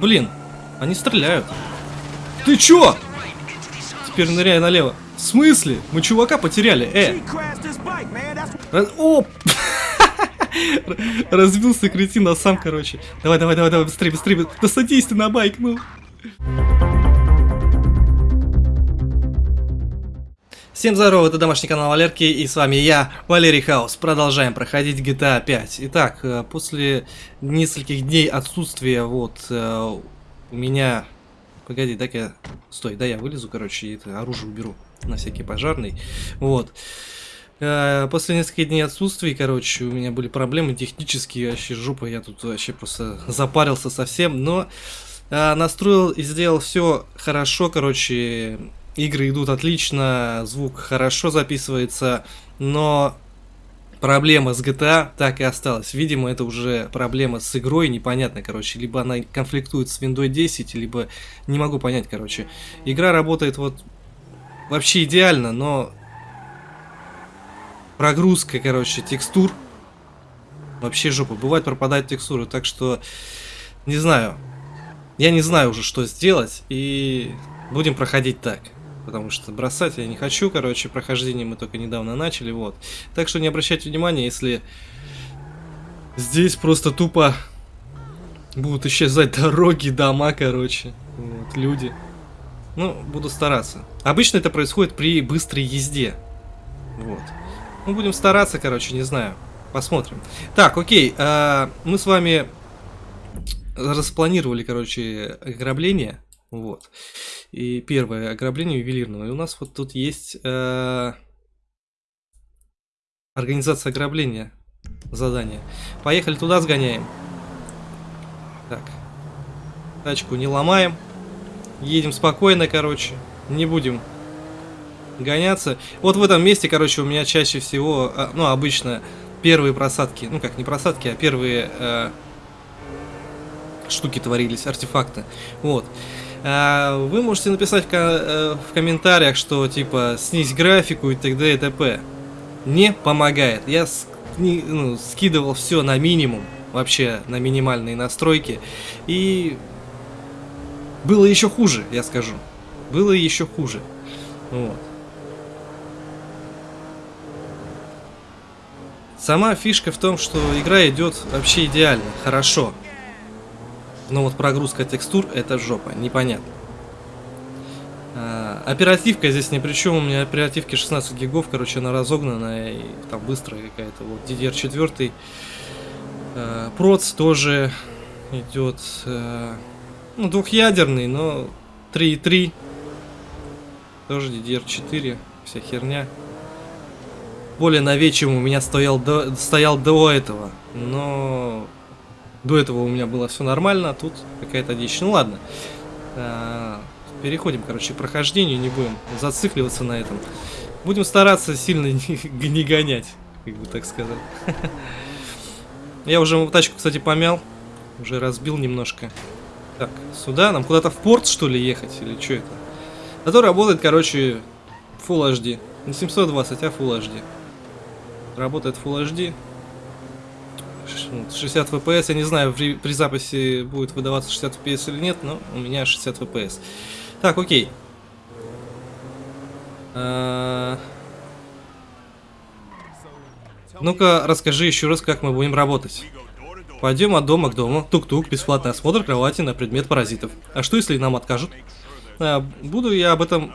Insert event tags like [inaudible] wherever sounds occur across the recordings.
Блин, они стреляют. Ты чё? Теперь ныряй налево. В смысле? Мы чувака потеряли, э! Раз... О! [laughs] Разбился кретин, а сам, короче. Давай, давай, давай, давай, быстрее, быстрее. Да садись ты на байк, ну. Всем здорова, это домашний канал Валерки, и с вами я, Валерий Хаус. Продолжаем проходить GTA 5. Итак, э, после нескольких дней отсутствия, вот, э, у меня... Погоди, дай я... Стой, да я вылезу, короче, и это оружие уберу на всякий пожарный. Вот. Э, после нескольких дней отсутствий, короче, у меня были проблемы технические, вообще жопа, я тут вообще просто запарился совсем, но настроил и сделал все хорошо, короче, Игры идут отлично, звук хорошо записывается, но проблема с GTA так и осталась. Видимо, это уже проблема с игрой, непонятно, короче. Либо она конфликтует с Windows 10, либо не могу понять, короче. Игра работает вот вообще идеально, но прогрузка, короче, текстур вообще жопа. Бывает пропадают текстуры, так что не знаю. Я не знаю уже, что сделать, и будем проходить так потому что бросать я не хочу, короче, прохождение мы только недавно начали, вот. Так что не обращайте внимания, если здесь просто тупо будут исчезать дороги, дома, короче, вот, люди. Ну, буду стараться. Обычно это происходит при быстрой езде, вот. Ну, будем стараться, короче, не знаю. Посмотрим. Так, окей, э, мы с вами распланировали, короче, ограбление. Вот. И первое, ограбление ювелирного. И у нас вот тут есть э, организация ограбления. Задание. Поехали туда, сгоняем. Так. Тачку не ломаем. Едем спокойно, короче. Не будем гоняться. Вот в этом месте, короче, у меня чаще всего, а, ну, обычно первые просадки, ну, как не просадки, а первые э, штуки творились, артефакты. Вот. А, вы можете написать э, в комментариях, что типа снизь графику и т.д. и т.п. Не помогает. Я ну, скидывал все на минимум, вообще на минимальные настройки. И было еще хуже, я скажу. Было еще хуже. Вот. Сама фишка в том, что игра идет вообще идеально, хорошо. Но вот прогрузка текстур это жопа, непонятно. А, оперативка здесь ни при чем, у меня оперативки 16 гигов, короче, она разогнанная и там быстрая какая-то. Вот DDR4. А, проц тоже идет, а, ну, двухъядерный, но 3.3. Тоже DDR4, вся херня. Более новее, у меня стоял до, стоял до этого, но до этого у меня было все нормально, а тут какая-то дичь. Ну ладно. А, переходим, короче, к прохождению, не будем зацикливаться на этом. Будем стараться сильно [laughs] не, гонять, как бы так сказать. [laughs] Я уже тачку, кстати, помял. Уже разбил немножко. Так, сюда? Нам куда-то в порт, что ли, ехать? Или что это? Зато работает, короче, Full HD. Не 720, а Full HD. Работает Full HD. 60 FPS, я не знаю, при, при записи будет выдаваться 60 FPS или нет, но у меня 60 FPS. Так, окей. А... Ну-ка, расскажи еще раз, как мы будем работать. Пойдем от дома к дому. Тук-тук, бесплатный осмотр кровати на предмет паразитов. А что, если нам откажут? А, буду я об этом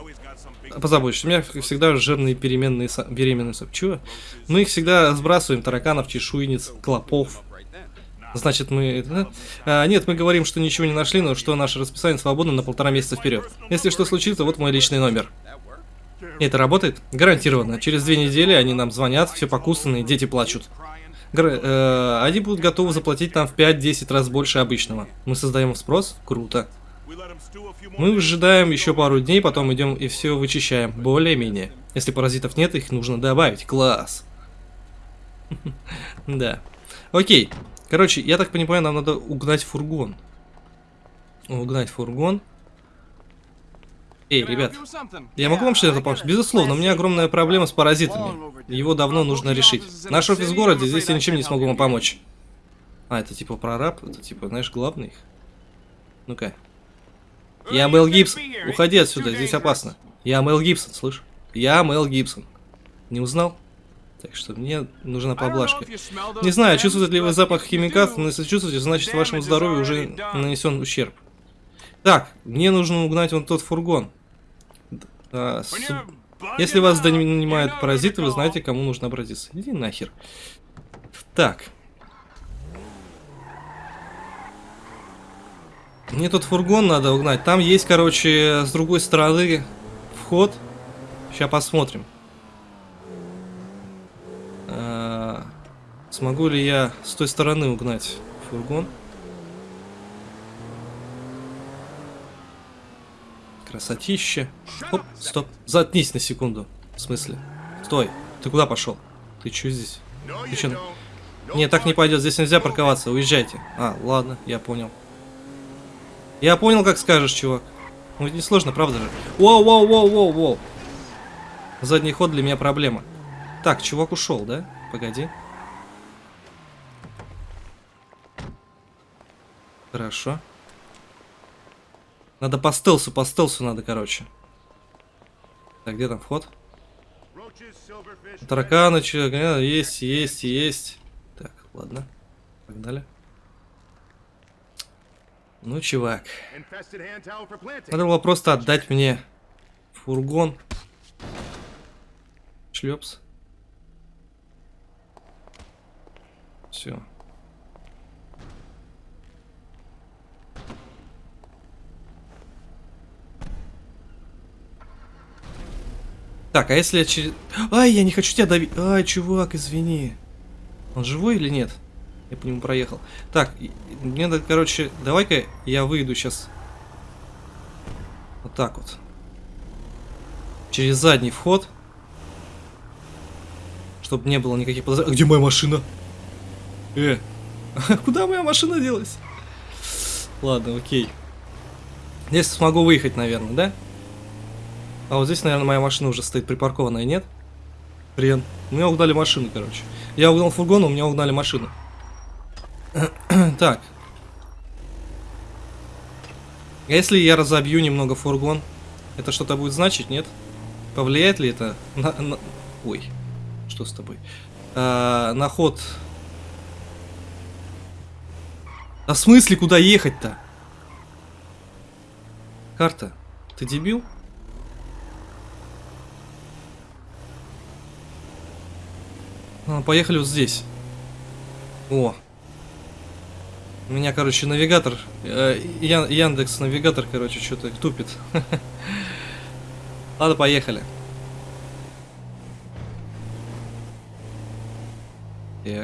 позабочусь. У меня всегда жирные переменные беременные Чего? Мы их всегда сбрасываем, тараканов, чешуйниц, клопов. Значит, мы... А, нет, мы говорим, что ничего не нашли, но что наше расписание свободно на полтора месяца вперед. Если что случится, вот мой личный номер. это работает? Гарантированно. Через две недели они нам звонят, все покусанные, дети плачут. Гр э, они будут готовы заплатить нам в 5-10 раз больше обычного. Мы создаем спрос? Круто. Мы выжидаем еще пару дней, потом идем и все вычищаем. Более-менее. Если паразитов нет, их нужно добавить. Класс. [laughs] Да. Окей. Короче, я так понимаю, нам надо угнать фургон. Угнать фургон. Эй, ребят, я могу вам что-то помочь? Безусловно, у меня огромная проблема с паразитами. Его давно нужно решить. Наш офис в городе, здесь я ничем не смогу вам помочь. А, это типа прораб? Это типа, знаешь, главный их? Ну-ка. Я Мел Гибсон. Уходи отсюда, здесь опасно. Я Мел Гибсон, слышь? Я Мел Гибсон. Не узнал? Так что мне нужна поблажка. Не знаю, чувствуете ли вы запах химикатов, но если чувствуете, значит вашему здоровью уже нанесен ущерб. Так, мне нужно угнать вон тот фургон. А, с... Если вас донимают паразиты, вы знаете, кому нужно обратиться. Иди нахер. Так. Мне тут фургон надо угнать. Там есть, короче, с другой стороны вход. Сейчас посмотрим. А, смогу ли я с той стороны угнать фургон? Красотища. Оп, стоп. Заткнись на секунду. В смысле? Стой. Ты куда пошел? Ты что здесь? Ты что? Не, так не пойдет. Здесь нельзя парковаться. Уезжайте. А, ладно, я понял. Я понял, как скажешь, чувак. Ну, не сложно, правда же? Воу, воу, воу, воу, воу. Задний ход для меня проблема. Так, чувак ушел, да? Погоди. Хорошо. Надо по стелсу, по стелсу надо, короче. Так, где там вход? Тараканы, что, есть, есть, есть. Так, ладно. Погнали. Ну, чувак. Надо было просто отдать мне фургон. Шлепс. Все. Так, а если я через... Ай, я не хочу тебя давить. Ай, чувак, извини. Он живой или нет? Я по нему проехал. Так, мне надо, короче, давай-ка я выйду сейчас. Вот так вот. Через задний вход. Чтобы не было никаких подозрений. А где моя машина? Э, [laughs] куда моя машина делась? Ладно, окей. Здесь смогу выехать, наверное, да? А вот здесь, наверное, моя машина уже стоит припаркованная, нет? Хрен. Меня угнали машину, короче. Я угнал фургон, у меня угнали машину. Так. А если я разобью немного фургон, это что-то будет значить, нет? Повлияет ли это на... на... Ой, что с тобой? А, на ход... А в смысле, куда ехать-то? Карта, ты дебил? А, поехали вот здесь. О. У меня, короче, навигатор, э, Яндекс навигатор, короче, что-то тупит. [laughs] Ладно, поехали.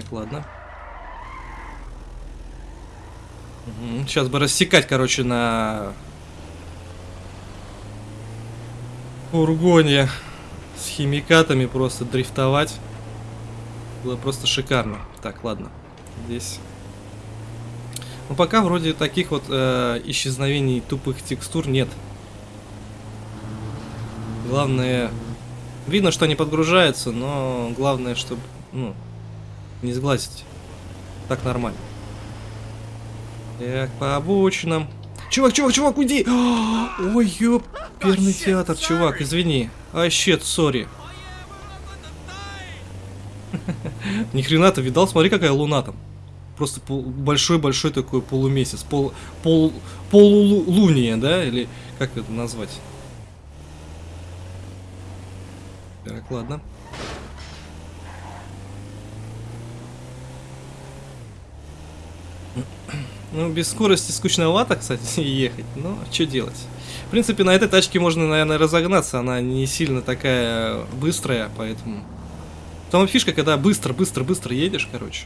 Так, ладно. Угу. Сейчас бы рассекать, короче, на фургоне с химикатами просто дрифтовать. Было просто шикарно. Так, ладно. Здесь... Ну, пока вроде таких вот э, исчезновений тупых текстур нет. Главное... Видно, что они подгружаются, но главное, чтобы, ну, не сглазить. Так нормально. Так, по обочинам. Чувак, чувак, чувак, уйди! Ой, ёп, перный театр, чувак, извини. А, сори. [laughs] Ни хрена ты видал, смотри, какая луна там. Просто большой-большой такой полумесяц. Пол, пол, полулуния, да? Или как это назвать? Так, ладно. Ну, без скорости скучновато, кстати, [laughs] ехать. Но что делать? В принципе, на этой тачке можно, наверное, разогнаться. Она не сильно такая быстрая, поэтому... Там фишка, когда быстро-быстро-быстро едешь, короче.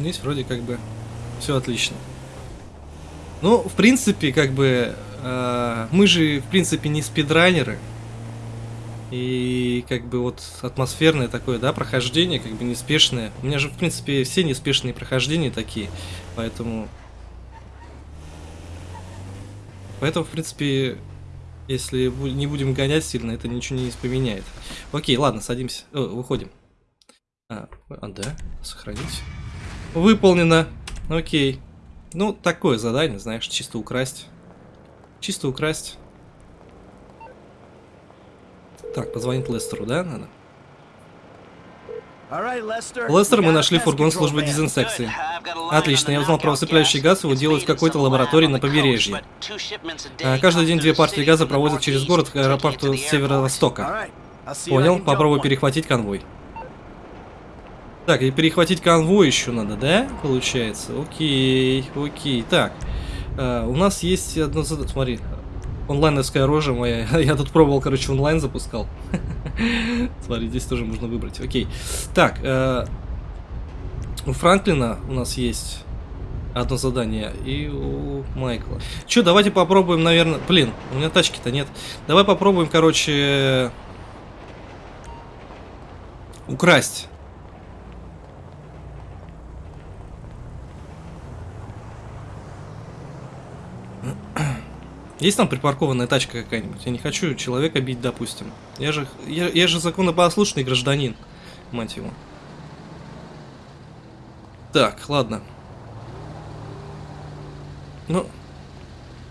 Здесь вроде как бы все отлично. Ну, в принципе, как бы э, мы же, в принципе, не спидранеры. И как бы вот атмосферное такое, да, прохождение, как бы неспешное. У меня же, в принципе, все неспешные прохождения такие, поэтому... Поэтому, в принципе, если не будем гонять сильно, это ничего не поменяет. Окей, ладно, садимся. О, выходим. А, а, да, сохранить. Выполнено. Окей. Ну, такое задание, знаешь, чисто украсть. Чисто украсть. Так, позвонить Лестеру, да, надо? Лестер, мы нашли фургон службы дезинсекции. Отлично, я узнал про усыпляющий газ, его делают в какой-то лаборатории на побережье. А, каждый день две партии газа проводят через город к аэропорту северо-востока. Понял, попробую перехватить конвой. Так, и перехватить конвой еще надо, да? Получается. Окей, окей. Так, а, у нас есть одно задание. Смотри, онлайновская рожа моя. [laughs] Я тут пробовал, короче, онлайн запускал. [laughs] Смотри, здесь тоже можно выбрать. Окей. Так, э, у Франклина у нас есть одно задание. И у Майкла. Че, давайте попробуем, наверное... Блин, у меня тачки-то нет. Давай попробуем, короче... Украсть. Есть там припаркованная тачка какая-нибудь? Я не хочу человека бить, допустим. Я же, я, я же законопослушный гражданин, мать его. Так, ладно. Ну,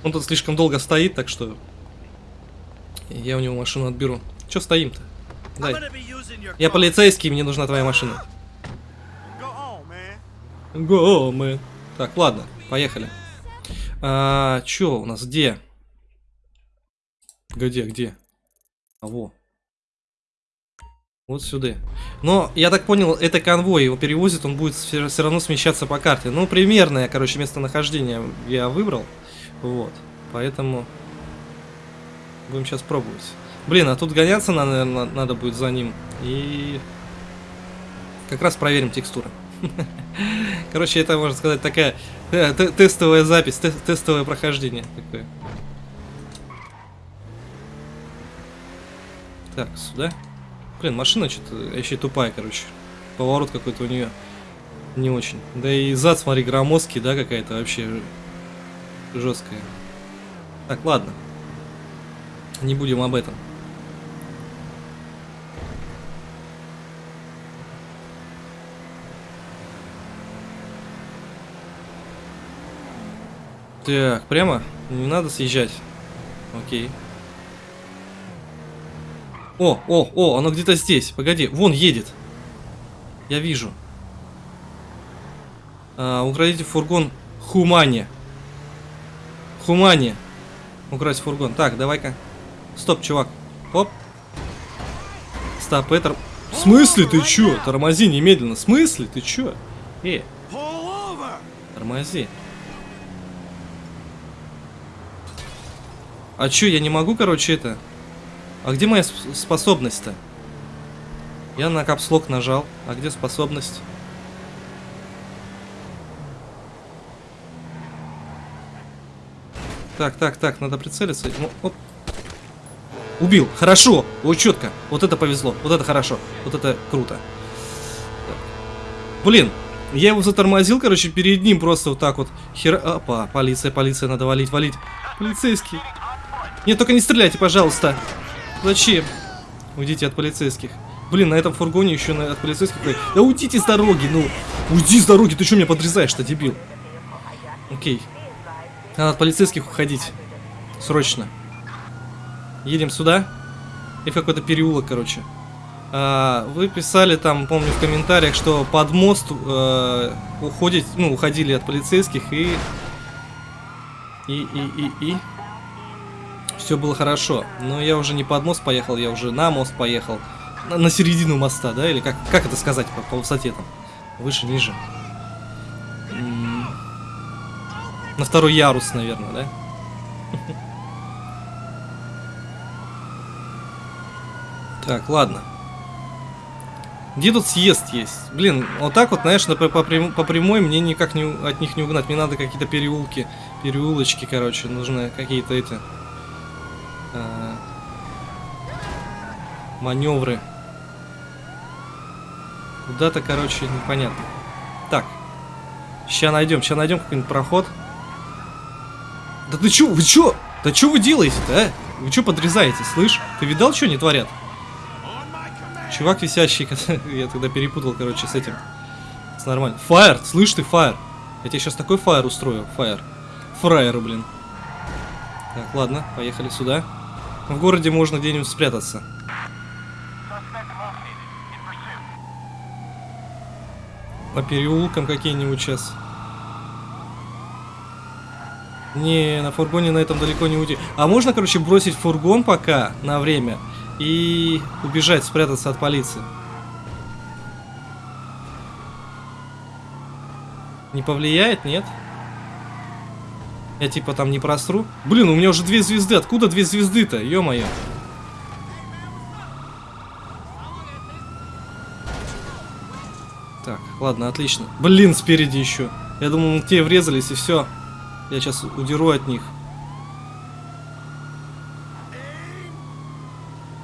он тут слишком долго стоит, так что я у него машину отберу. Че стоим-то? Дай. Я полицейский, мне нужна твоя машина. Го, мы. Так, ладно, поехали. А, чё у нас, где? Где, где? А, во. Вот сюда. Но, я так понял, это конвой, его перевозит, он будет все равно смещаться по карте. Ну, примерное, короче, местонахождение я выбрал. Вот. Поэтому будем сейчас пробовать. Блин, а тут гоняться надо, надо будет за ним. И как раз проверим текстуры. [laughs] Короче, это, можно сказать, такая э, тестовая запись, тестовое прохождение такое. Так, сюда. Блин, машина что-то вообще тупая, короче. Поворот какой-то у нее не очень. Да и зад, смотри, громоздкий, да, какая-то вообще жесткая. Так, ладно. Не будем об этом. Так, прямо? Не надо съезжать. Окей. О, о, о, оно где-то здесь. Погоди, вон едет. Я вижу. А, украдите фургон Хумани. Хумани. Украсть фургон. Так, давай-ка. Стоп, чувак. Оп. Стоп, это... В смысле ты чё? Тормози немедленно. В смысле ты чё? Э. Тормози. А чё, я не могу, короче, это... А где моя способность-то? Я на капслок нажал. А где способность? Так, так, так, надо прицелиться. Оп. Убил. Хорошо. Ой, четко. Вот это повезло. Вот это хорошо. Вот это круто. Блин, я его затормозил, короче, перед ним просто вот так вот. Хер... Опа, полиция, полиция, надо валить, валить. Полицейский. Нет, только не стреляйте, пожалуйста. Зачем? Уйдите от полицейских. Блин, на этом фургоне еще на, от полицейских... Да уйдите с дороги, ну! Уйди с дороги, ты что меня подрезаешь-то, дебил? Окей. Надо от полицейских уходить. Срочно. Едем сюда. И в какой-то переулок, короче. А, вы писали там, помню, в комментариях, что под мост э, уходить, ну, уходили от полицейских и... И, и, и, и все было хорошо. Но я уже не под мост поехал, я уже на мост поехал. На, на середину моста, да? Или как, как это сказать по, по высоте там? Выше, ниже. М -м на второй ярус, наверное, да? [laughs] Так, ладно. Где тут съезд есть? Блин, вот так вот, знаешь, по, по, по прямой мне никак не, от них не угнать. Мне надо какие-то переулки, переулочки, короче, нужны какие-то эти маневры. Куда-то, короче, непонятно. Так. Сейчас найдем, сейчас найдем какой-нибудь проход. Да ты чё, вы чё? Да чё вы делаете-то, а? Вы чё подрезаете, слышь? Ты видал, что они творят? Чувак висящий, [laughs] я тогда перепутал, короче, с этим. Нормально. Фаер, слышь ты, фаер. Я тебе сейчас такой фаер устрою, фаер. Фраер, блин. Так, ладно, поехали сюда. В городе можно где-нибудь спрятаться. По переулкам какие-нибудь сейчас. Не, на фургоне на этом далеко не уйти. А можно, короче, бросить фургон пока на время и убежать, спрятаться от полиции? Не повлияет, нет? Я типа там не просру. Блин, у меня уже две звезды. Откуда две звезды-то? Ё-моё. Так, ладно, отлично. Блин, спереди еще. Я думал, те врезались и все. Я сейчас удеру от них.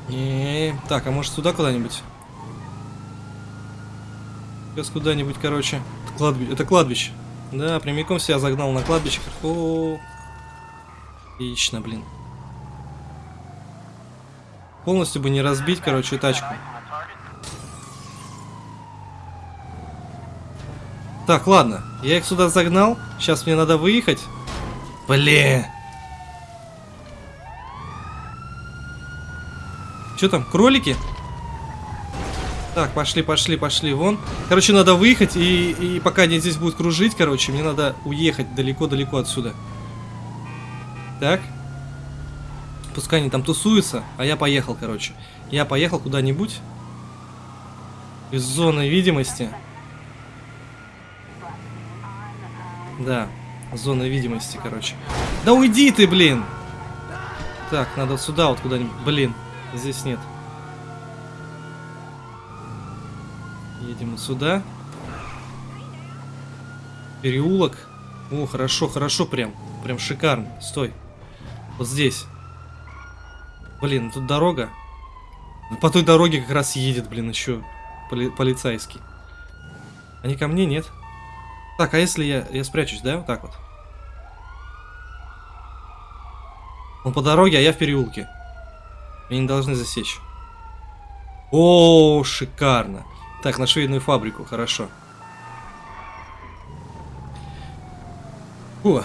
-не. так, а может сюда куда-нибудь? Сейчас куда-нибудь, короче. Это, кладби... Это кладбище. Да, прямиком себя загнал на кладбище. О, Отлично, блин. Полностью бы не разбить, короче, тачку. Так, ладно. Я их сюда загнал. Сейчас мне надо выехать. Блин. Что там, кролики? Так, пошли, пошли, пошли, вон. Короче, надо выехать, и, и пока они здесь будут кружить, короче, мне надо уехать далеко-далеко отсюда. Так. Пускай они там тусуются, а я поехал, короче. Я поехал куда-нибудь. Из зоны видимости. Да, зона видимости, короче. Да уйди ты, блин! Так, надо сюда вот куда-нибудь. Блин, здесь нет. Едем сюда. Переулок. О, хорошо, хорошо прям. Прям шикарно. Стой. Вот здесь. Блин, тут дорога. По той дороге как раз едет, блин, еще поли полицейский. Они ко мне, нет? Так, а если я, я спрячусь, да? Вот так вот. Он по дороге, а я в переулке. Меня не должны засечь. О, шикарно. Так, на швейную фабрику, хорошо. О.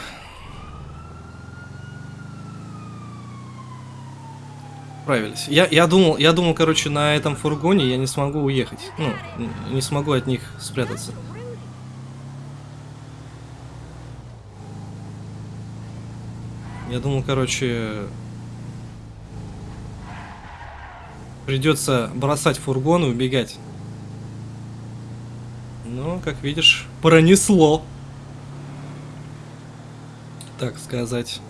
Справились. Я, я думал, я думал, короче, на этом фургоне я не смогу уехать. Ну, не смогу от них спрятаться. Я думал, короче, придется бросать фургон и убегать. Ну, как видишь, пронесло. Так сказать.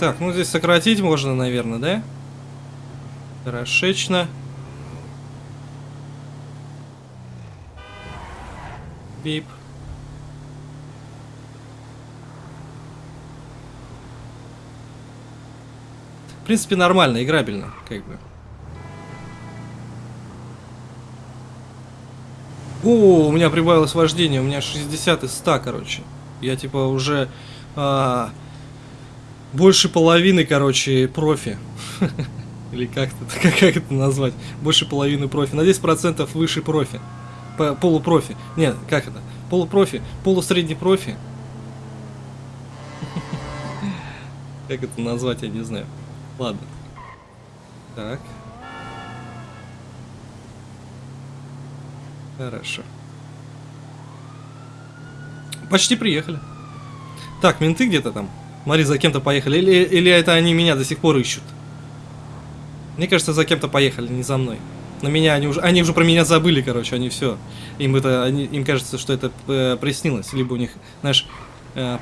Так, ну здесь сократить можно, наверное, да? Хорошечно. Бип. В принципе, нормально, играбельно, как бы. О, у меня прибавилось вождение, у меня 60 из 100, короче. Я типа уже а, больше половины, короче, профи. [laughs] Или [laughs] как это, как, это назвать? Больше половины профи. На 10% выше профи. Полупрофи. Нет, как это? Полупрофи. Полусредний профи. [laughs] Как это назвать, я не знаю. Ладно. Так. Хорошо. Почти приехали. Так, менты где-то там. Смотри, за кем-то поехали. Или, или это они меня до сих пор ищут? Мне кажется, за кем-то поехали, не за мной. На меня они уже, они уже про меня забыли, короче, они все. Им это, они, им кажется, что это э, приснилось, либо у них, знаешь, э,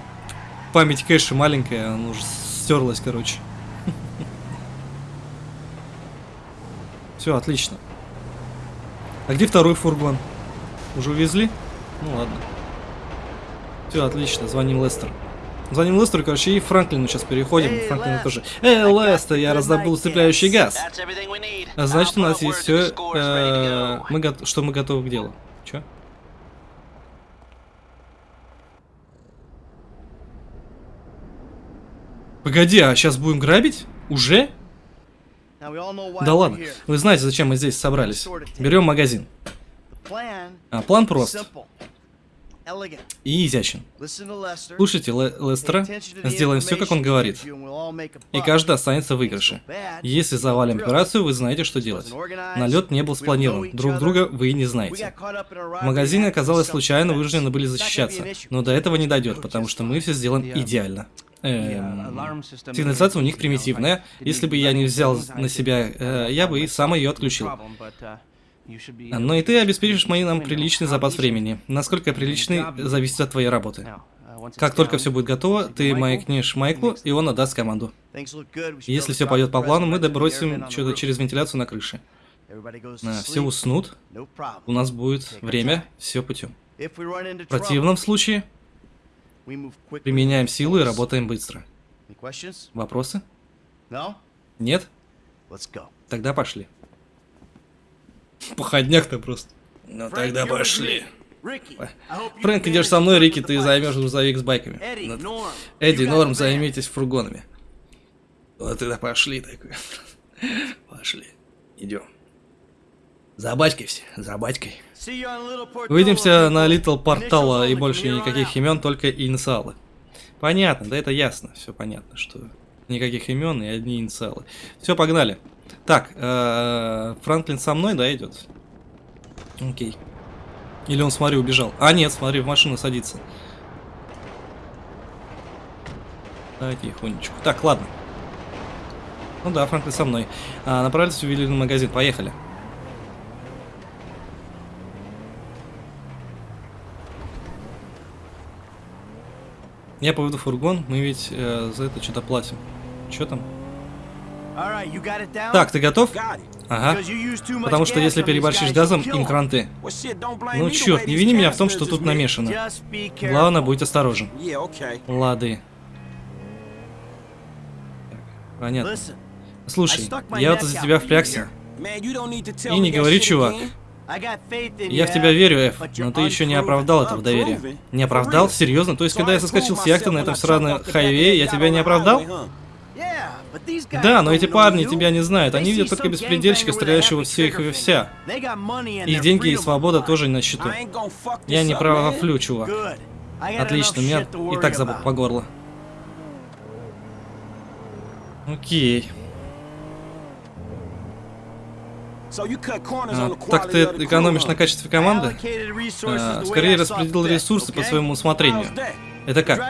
память кэша маленькая, она уже стерлась, короче. [laughs] Все, отлично. А где второй фургон? Уже увезли? Ну ладно. Все, отлично, звоним Лестер. Звоним Лестеру, короче, и Франклину сейчас переходим. Франклину тоже. Эй, Лестер, я раздобыл усыпляющий газ. А значит, у нас есть все, э, мы что мы готовы к делу. Че? Погоди, а сейчас будем грабить? Уже? Да ладно, вы знаете, зачем мы здесь собрались. Берем магазин. А план прост и изящен. Слушайте Ле- Лестера, сделаем все, как он говорит. И каждый останется в выигрыше. Если завалим операцию, вы знаете, что делать. Налет не был спланирован, друг друга вы и не знаете. В магазине оказалось случайно, вынуждены были защищаться. Но до этого не дойдет, потому что мы все сделаем идеально. Эм, сигнализация у них примитивная. Если бы я не взял на себя, э, я бы и сам ее отключил. Но и ты обеспечишь мои нам приличный запас времени. Насколько приличный, зависит от твоей работы. Как только все будет готово, ты маякнешь Майклу, и он отдаст команду. Если все пойдет по плану, мы добросим что-то через вентиляцию на крыше. А, все уснут, у нас будет время, все путем. В противном случае, применяем силу и работаем быстро. Вопросы? Нет? Тогда пошли. Походняк-то просто. Ну тогда пошли. Фрэнк, идешь со мной, Рики, ты займешь грузовик с байками. Ну, Эдди, Норм, займитесь фургонами. Вот тогда пошли такой. [laughs] Пошли. Идем. За батькой все, за батькой. Увидимся на Литл Портала и больше никаких имен, только инициалы. Понятно, да это ясно, все понятно, что никаких имен и одни инициалы. Все, погнали. Так, э, Франклин со мной, да, идет? Окей. Или он, смотри, убежал. А, нет, смотри, в машину садится. Давай тихонечку. Так, ладно. Ну да, Франклин со мной. А, направились в ювелирный магазин. Поехали. Я поведу фургон, мы ведь э, за это что-то платим. Что там? Так, ты готов? Ага. Потому что если переборщишь газом, им кранты. Ну черт, не вини меня в том, что тут намешано. Главное, будь осторожен. Лады. Понятно. Слушай, я вот за тебя впрягся. И не говори, чувак. Я в тебя верю, Эф, но ты еще не оправдал этого доверия. Не оправдал? Серьезно? То есть, когда я соскочил с яхты на этом сраном хайвее, я тебя не оправдал? Да, но эти парни тебя не знают. Они видят только беспредельщика, стреляющего всех и вся. Их деньги и свобода тоже на счету. Я не правофлю, чувак. Отлично, меня и так забыл по горло. Окей. А, так ты экономишь на качестве команды? А, скорее распределил ресурсы по своему усмотрению. Это как?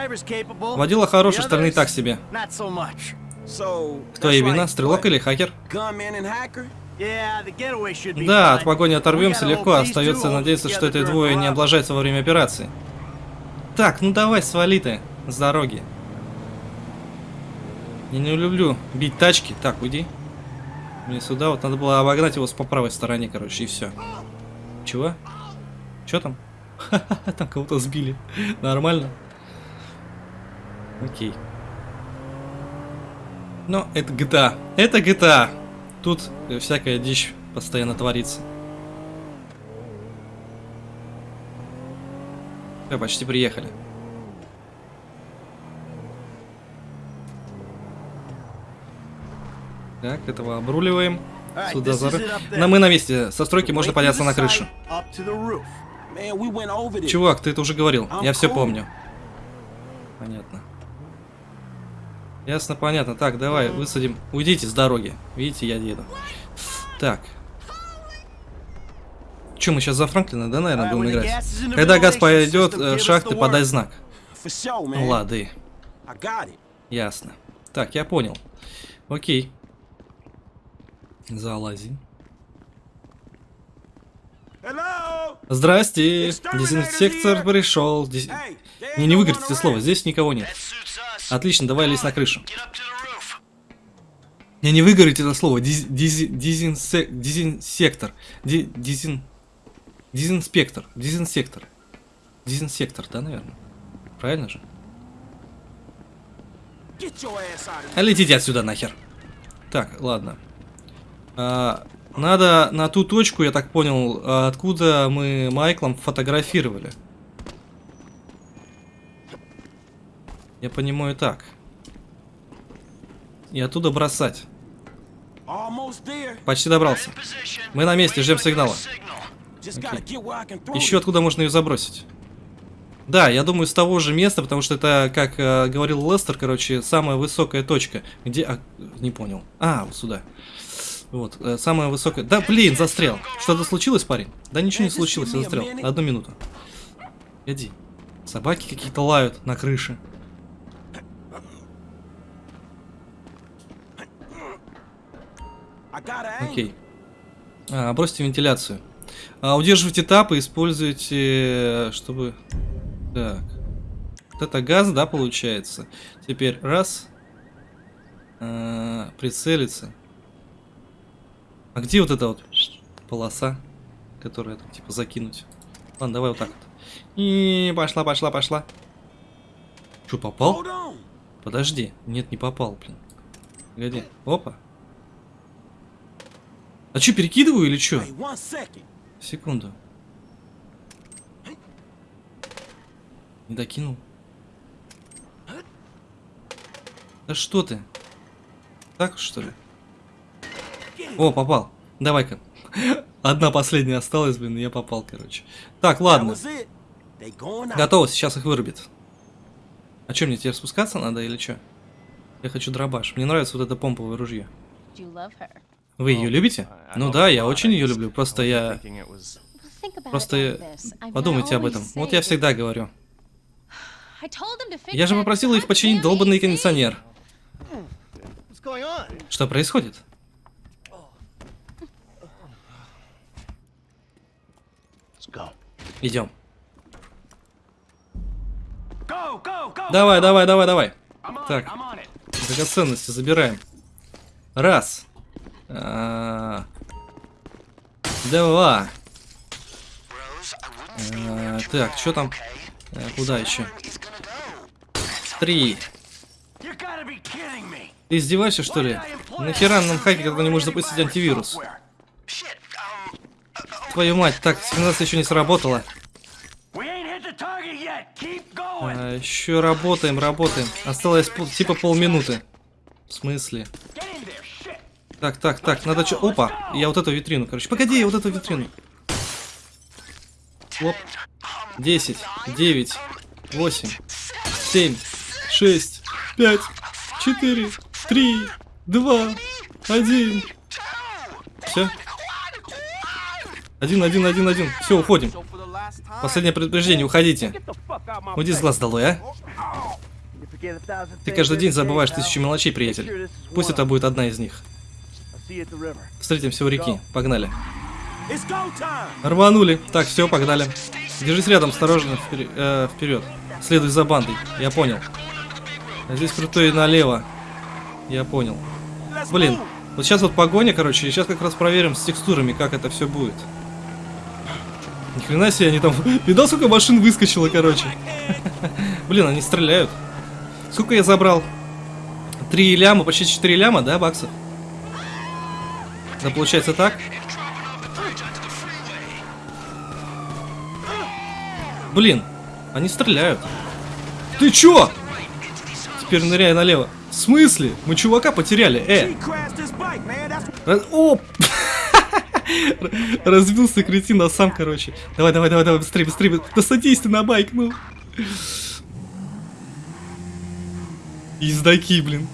Водила хороший, стороны так себе. Кто вина, стрелок или хакер? Да, от погони оторвемся легко, остается надеяться, что эти двое не облажаются во время операции. Так, ну давай, свали ты с дороги. Я не люблю бить тачки. Так, уйди. Мне сюда вот надо было обогнать его с по правой стороне, короче, и все. Чего? Че там? [laughs] Там кого-то сбили. Нормально. Окей. Но это GTA. Это GTA. Тут всякая дичь постоянно творится. Все, почти приехали. Так, этого обруливаем. Сюда зары. Но мы на месте. Со стройки можно подняться на крышу. Чувак, ты это уже говорил. Я все помню. Понятно. Ясно, понятно. Так, давай, высадим. Уйдите с дороги. Видите, я еду. Так. Че, мы сейчас за Франклина, да, наверное, будем играть? Когда газ пойдет в шахты, подай знак. Ну, лады. Ясно. Так, я понял. Окей. Залази. Здрасте. Дезинсектор пришел. Дез... Не, не выиграйте это слово, здесь никого нет. Отлично, давай лезь на крышу. Не, не выговорите это слово. Диз, диз, дизинсе, дизинсектор. Ди, дизин, дизинспектор. Дизинсектор. Дизинсектор, да, наверное? Правильно же? А летите отсюда нахер. Так, ладно. А, надо на ту точку, я так понял, откуда мы Майклом фотографировали. Я понимаю так. И оттуда бросать. Почти добрался. Мы на месте, ждем сигнала. Throw Еще откуда можно ее забросить? Да, я думаю, с того же места, потому что это, как э, говорил Лестер, короче, самая высокая точка. Где... а, не понял. А, вот сюда. Вот, э, самая высокая... Да, блин, застрял. Что-то случилось, парень? Да ничего не случилось, я застрял. Одну минуту. Иди. Собаки какие-то лают на крыше. Окей. А, бросьте вентиляцию. А, удерживайте тап и используйте, чтобы... Так. Вот это газ, да, получается? Теперь раз. А, прицелиться. А где вот эта вот полоса, которая там, типа, закинуть? Ладно, давай вот так вот. И пошла, пошла, пошла. Что, попал? Подожди. Нет, не попал, блин. Погоди. Опа. А что, перекидываю или что? Секунду. Не докинул. Да что ты? Так что ли? О, попал. Давай-ка. Одна последняя осталась, блин, и я попал, короче. Так, ладно. Готово, сейчас их вырубит. А что, мне теперь спускаться надо или что? Я хочу дробаш. Мне нравится вот это помповое ружье. Вы ее любите? Ну да, я очень ее люблю. Просто я... Просто подумайте об этом. Вот я всегда говорю. Я же that попросил их починить долбанный кондиционер. Что происходит? Let's go. Идем. Go, go, go. Давай, давай, давай, давай. Так. Драгоценности забираем. Раз. А, Два. А, Так, что там? Э, Куда еще? Три. Ты издеваешься, что ли? Нахера нам хакер, когда не может запустить антивирус? Твою мать, так, сигнализация еще не сработала. А, еще работаем, работаем. Осталось типа полминуты. В смысле? Так, так, так, надо что... Опа, я вот эту витрину, короче. Погоди, я вот эту витрину. Оп. 10, 9, 8, 7, 6, 5, 4, 3, 2, 1. Все? Один, один, один, один. Все, уходим. Последнее предупреждение, уходите. Уйди с глаз долой, а? Ты каждый день забываешь тысячу мелочей, приятель. Пусть это будет одна из них. Встретимся у реки. Погнали. Рванули. Так, все, погнали. Держись рядом, осторожно, впер- э, вперед. Следуй за бандой. Я понял. А здесь крутой налево. Я понял. Блин, вот сейчас вот погоня, короче, и сейчас как раз проверим с текстурами, как это все будет. Ни хрена себе, они там... [laughs] Видал, сколько машин выскочило, короче? [laughs] Блин, они стреляют. Сколько я забрал? Три ляма, почти 4 ляма, да, баксов? Да, получается так? Блин, они стреляют. Ты чё? Теперь ныряй налево. В смысле? Мы чувака потеряли, э! Раз- О! [laughs] Разбился кретин, а сам, короче. Давай, давай, давай, давай, быстрее, быстрее. Да садись ты на байк, ну. Ездаки, блин.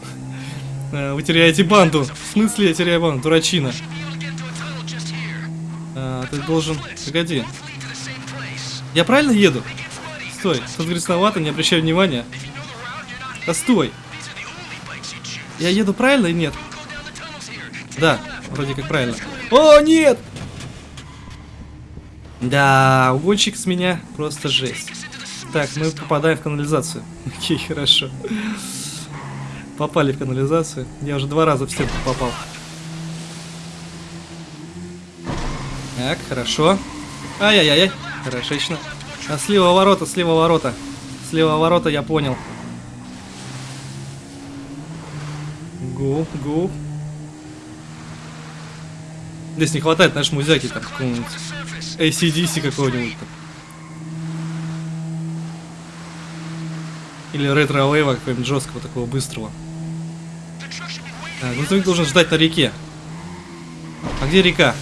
А, Вы теряете банду. В смысле я теряю банду? Дурачина. А, ты должен... Погоди. Я правильно еду? Стой. Тут грязновато, не обращай внимания. Да стой. Я еду правильно или нет? Да, вроде как правильно. О, нет! Да, угонщик с меня просто жесть. Так, мы попадаем в канализацию. [laughs] Окей, хорошо. Попали в канализацию. Я уже два раза в стенку попал. Так, хорошо. Ай-яй-яй, хорошечно. А слева ворота, слева ворота. Слева ворота, я понял. Гу, гу. Здесь не хватает наш музяки там какого-нибудь ACDC какого-нибудь там. Или ретро-вейва какого-нибудь жесткого такого быстрого. Так, грузовик должен ждать на реке. где река?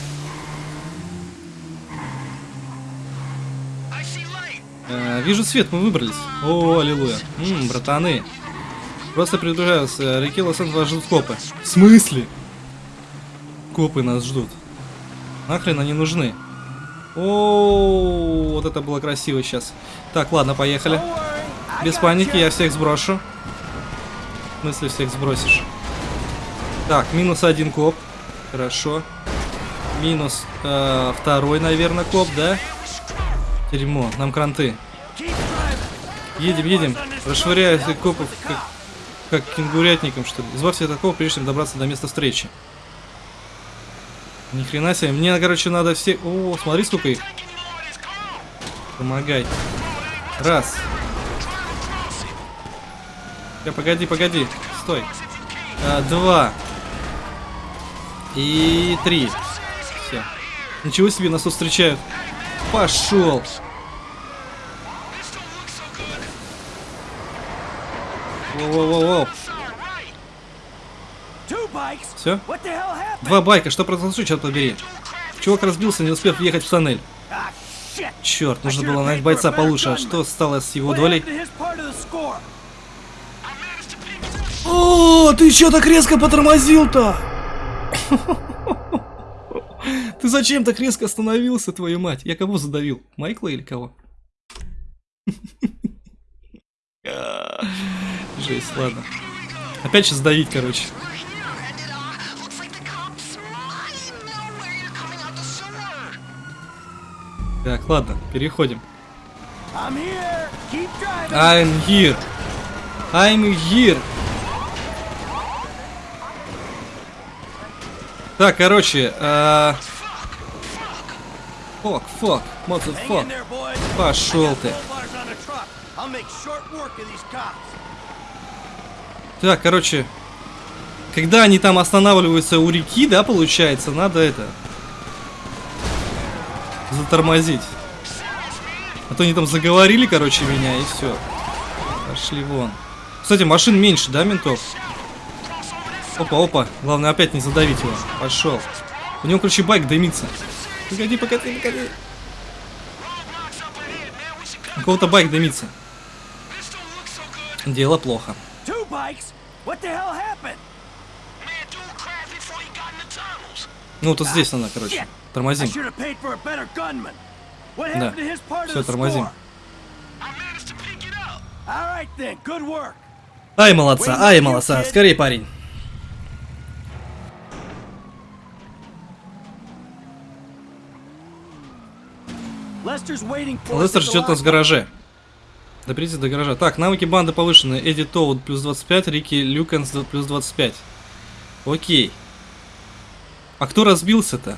Э, вижу свет, мы выбрались. О, аллилуйя. Ммм, братаны. Просто предупреждаю, э, реки лос вас ждут копы. В смысле? Копы нас ждут. Нахрен они нужны? О, вот это было красиво сейчас. Так, ладно, поехали. Без паники, я всех сброшу. В смысле всех сбросишь? Так, минус один коп. Хорошо. Минус э, второй, наверное, коп, да? Дерьмо, нам кранты. Едем, едем. Расшвыряю копов как, как кенгурятником, что ли. Избавься от такого, прежде чем добраться до места встречи. Ни хрена себе. Мне, короче, надо все... О, смотри, сколько их. Помогай. Раз. Я, погоди, погоди. Стой. А, два. И три. Все. Ничего себе, нас тут встречают. Пошел. Воу-воу-воу. Two bikes? Все? Два байка, что произошло, черт побери? Чувак разбился, не успев въехать в тоннель. Черт, нужно было нанять бойца получше. А что стало с его долей? О, ты чё так резко потормозил-то? [laughs] Ты зачем так резко остановился, твою мать? Я кого задавил? Майкла или кого? [laughs] Жесть, ладно. Опять сейчас давить, короче. Так, ладно, переходим. I'm here. I'm here. I'm here. Так, короче, э... Фок, фок, boys. Пошел ты. Так, короче, когда они там останавливаются у реки, да, получается, надо это... Затормозить. А то они там заговорили, короче, меня, и все. Пошли вон. Кстати, машин меньше, да, ментов? Опа, опа. Главное опять не задавить его. Пошел. У него, короче, байк дымится. Погоди, погоди, погоди. У кого-то байк дымится. Дело плохо. Ну, вот здесь она, короче. Тормозим. Да. the тормозим. Ай, молодца, ай, молодца. Скорее, парень. Лестер ждет нас в гараже. Доберитесь до гаража. Так, навыки банды повышены. Эдди Тоуд плюс 25, Рики Люкенс плюс 25. Окей. А кто разбился-то?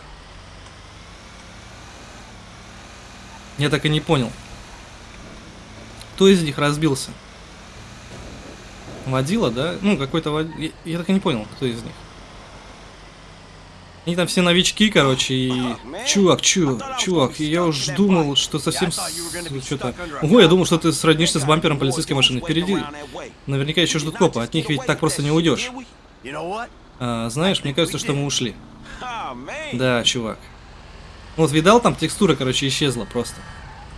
Я так и не понял. Кто из них разбился? Водила, да? Ну, какой-то вод... я, я так и не понял, кто из них. Они там все новички, короче, и... Чувак, чу, чувак, я уж думал, что совсем... Что-то... Ого, я думал, что ты сроднишься с бампером полицейской машины. Впереди наверняка еще ждут копы, от них ведь так просто не уйдешь. А, знаешь, мне кажется, что мы ушли. Да, чувак. Вот видал, там текстура, короче, исчезла просто.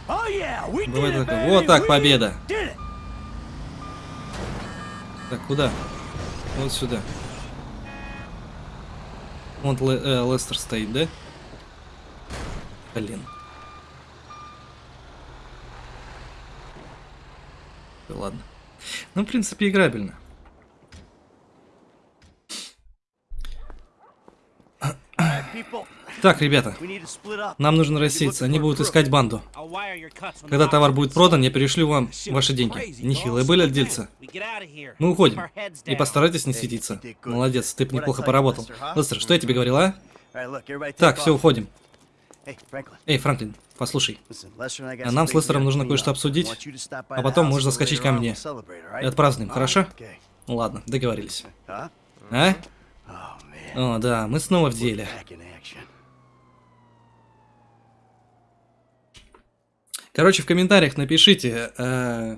Такой, baby. вот так, победа. Так, куда? Вот сюда. Вон Ле- э, Лестер стоит, да? Блин. Да ладно. Ну, в принципе, играбельно. People, Так, ребята, нам нужно рассеяться. Они будут искать банду. Когда товар будет продан, я перешлю вам ваши деньги. Нехилые были от дельца. Мы уходим. И постарайтесь не светиться. Молодец, ты неплохо поработал. Лестер, что я тебе говорил, а? Так, все, уходим. Эй, Франклин, послушай. нам с Лестером нужно кое-что обсудить, а потом можешь заскочить ко мне. И отпразднуем, хорошо? Ну ладно, договорились. А? О, да, мы снова в деле. Короче, в комментариях напишите, э,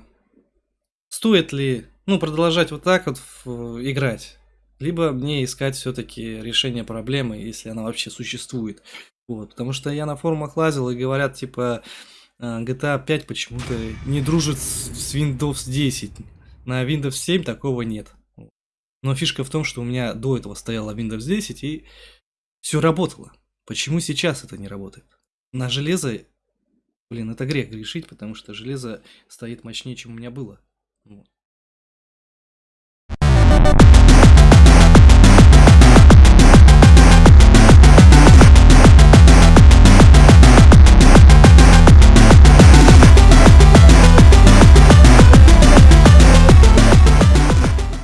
стоит ли, ну, продолжать вот так вот играть. либо мне искать все-таки решение проблемы, если она вообще существует. Вот, потому что я на форумах лазил и говорят, типа, э, GTA 5 почему-то не дружит с Windows 10. На Windows 7 такого нет. Но фишка в том, что у меня до этого стояла Windows 10 и все работало. Почему сейчас это не работает? На железо, блин, это грех грешить, потому что железо стоит мощнее, чем у меня было. Вот.